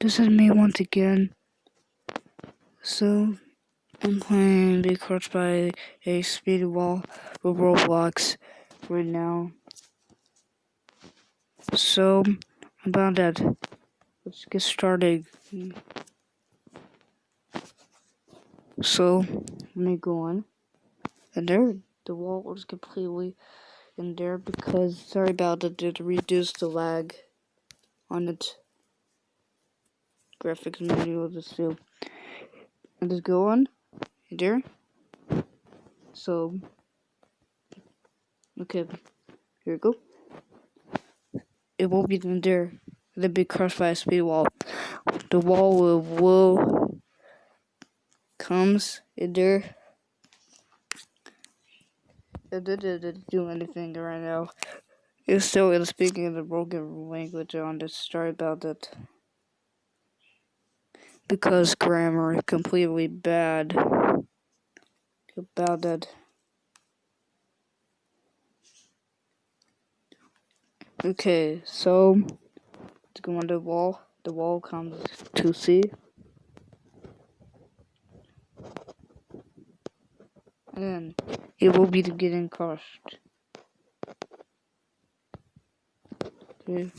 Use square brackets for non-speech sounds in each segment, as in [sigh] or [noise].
this is me once again. So, I'm playing Be Crushed by a Speed Wall with Roblox right now. So, about that, let's get started. So, let me go on. And there, the wall was completely in there because, sorry about that, it reduced the lag on it graphics menu of the still. And just go on there. So okay, here we go. It won't be in there. It'll be crushed by a speed wall. The wall will, will comes in there. It didn't do anything right now. It's still speaking in the broken language on this. Sorry about that because grammar is completely bad about that. Okay, so let's go on the wall. The wall comes to C. And then it will be getting crushed. Okay.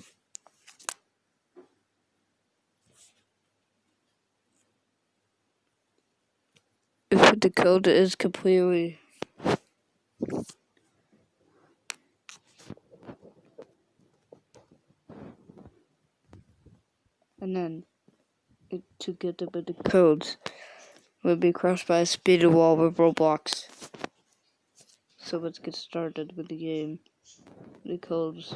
The code is completely and then it, to get the bit of codes will be crushed by a speed wall with Roblox. So let's get started with the game. The codes.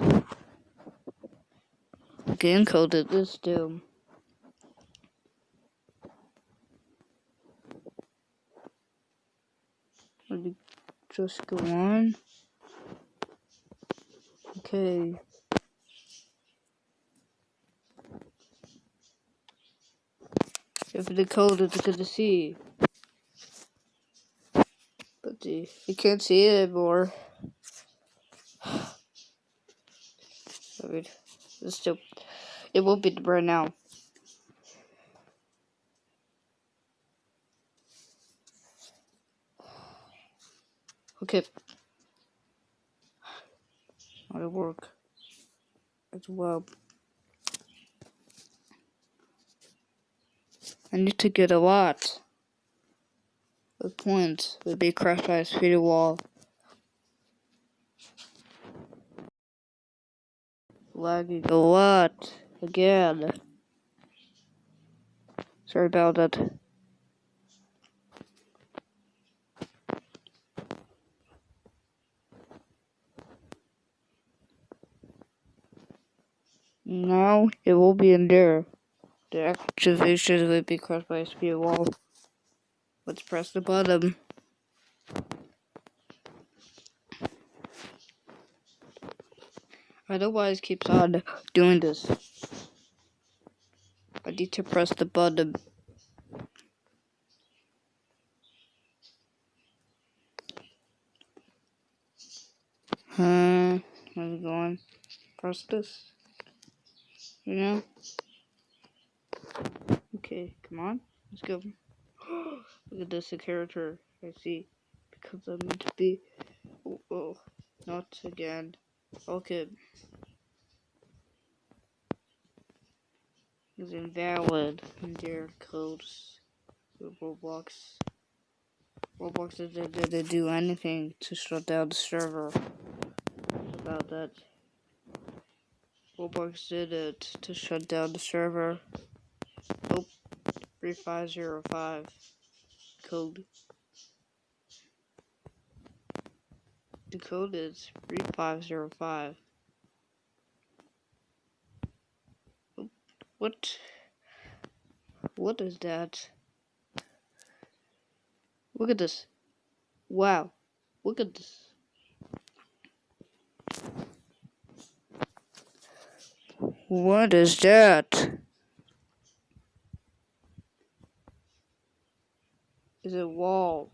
Game coded this doom. Let me just go on. Okay. If the code is good to see. But the, you can't see it anymore. I [sighs] mean, it's still, it won't be right now. Okay. To work as well. I need to get a lot of points would be crushed by a speedy wall. Lagging a lot again. Sorry about that. Now it will be in there. The activation will be crossed by a speed wall. Let's press the button. Otherwise keeps on doing this. I need to press the button. Huh? How's it going? Press this. You know? Okay, come on. Let's go. [gasps] Look at this, character I see. Because I'm meant to be. Oh, oh, not again. Okay. It's invalid in their codes. Roblox. Roblox didn't do anything to shut down the server. About that. Roblox did it to shut down the server. Oh, 3505 code. The code is 3505. What? What is that? Look at this. Wow. Look at this. What is that? Is a wall?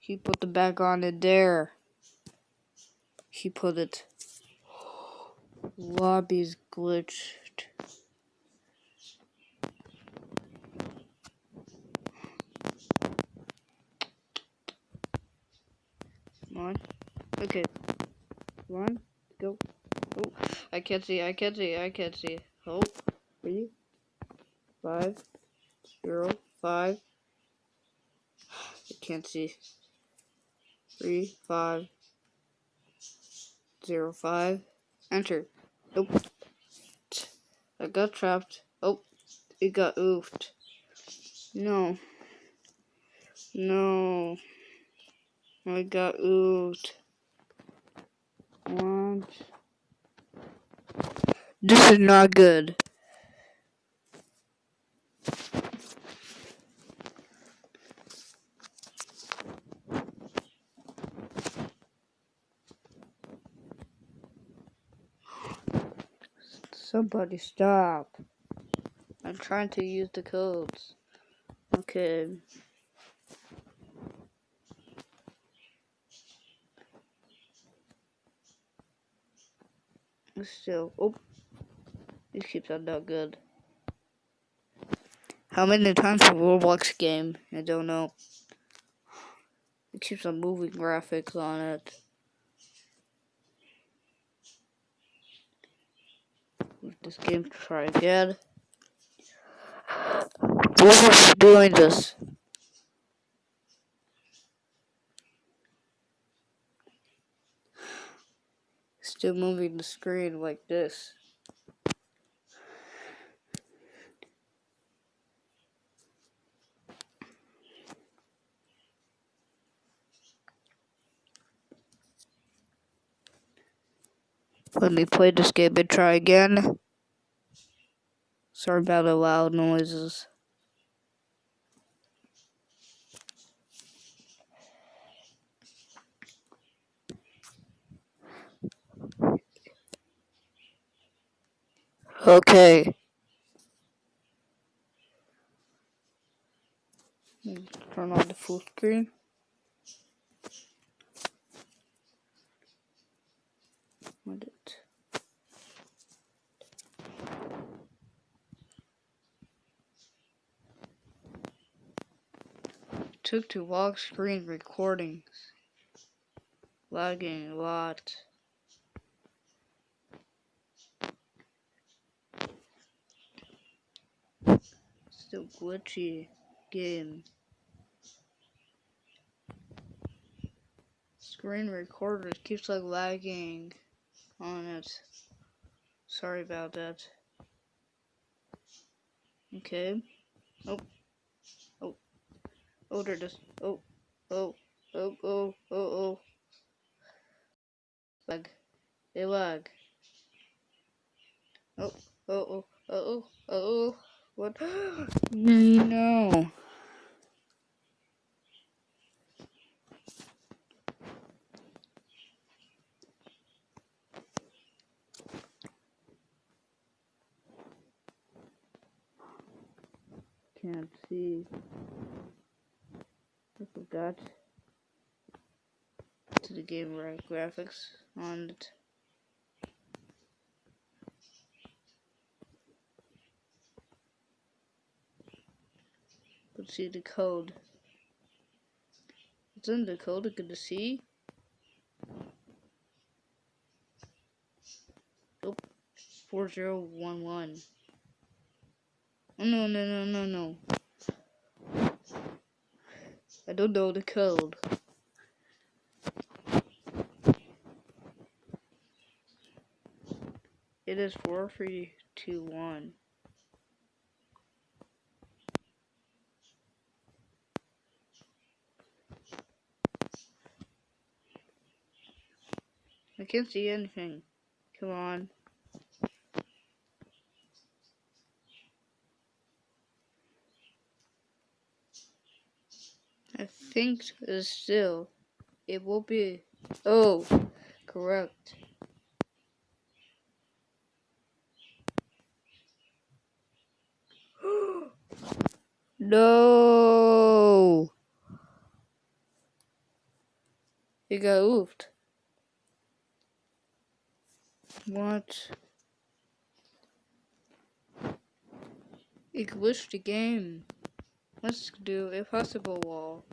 He put the back on it there. He put it. Lobby's glitched. Come on. Okay. One. Oh, I can't see. I can't see. I can't see. Oh, three, five, zero, five. I can't see. Three, five, zero, five. Enter. Nope. I got trapped. Oh, it got oofed. No. No. I got oofed. What? This is not good. Somebody stop. I'm trying to use the codes. Okay. Still, oh, these keeps on not good. How many times a Roblox game? I don't know. It keeps on moving graphics on it. this game try again. Who's doing this? Still moving the screen like this. Let me play this game and try again. Sorry about the loud noises. Okay. Turn on the full screen. What it? Took to lock screen recordings. Lagging a lot. Still glitchy game. Screen recorder keeps like lagging on it. Sorry about that. Okay. Oh. Oh. Oh, there it is. Oh. Oh. Oh, oh, oh, oh. Lag. They lag. Oh, oh, oh, oh, oh, oh. What? [gasps] no. Can't see. I forgot to the game right graphics on it. See the code. It's in the code, I can see. Oh, 4011. Oh, no, no, no, no, no. I don't know the code. It is 4321. I can't see anything. Come on. I think it's still it will be. Oh, correct. [gasps] no. It got oofed. What? It glitched the game. Let's do a possible wall.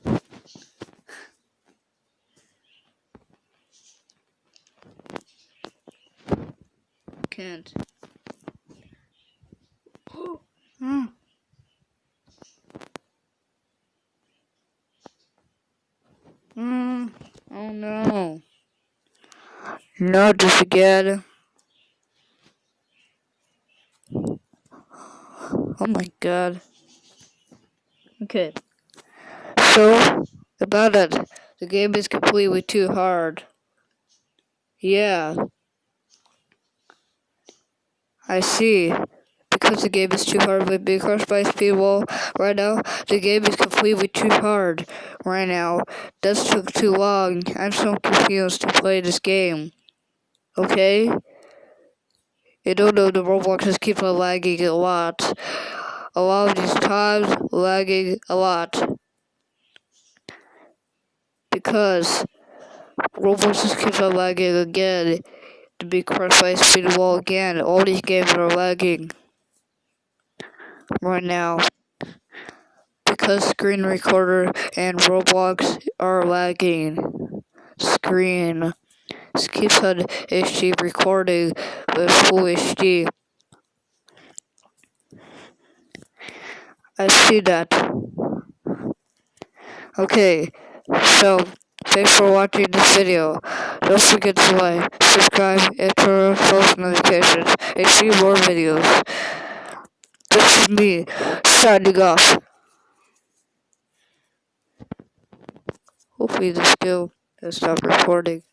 Can't. Hmm. Hmm. Oh no. Not this again. Oh my god. Okay. So, about it. The game is completely too hard. Yeah. I see. Because the game is too hard with being crushed by a speed wall right now, the game is completely too hard right now. This took too long. I'm so confused to play this game. Okay? You don't know the Roblox just keep on lagging a lot. A lot of these times, lagging a lot. Because Roblox just keeps on lagging again. To be crushed by a speed wall again. All these games are lagging right now because screen recorder and Roblox are lagging. Screen keeps on HD recording with full HD. I see that. Okay, so thanks for watching this video. Don't forget to like, subscribe, and turn on post notifications and see more videos. This is me signing off. Hopefully this still has stopped recording.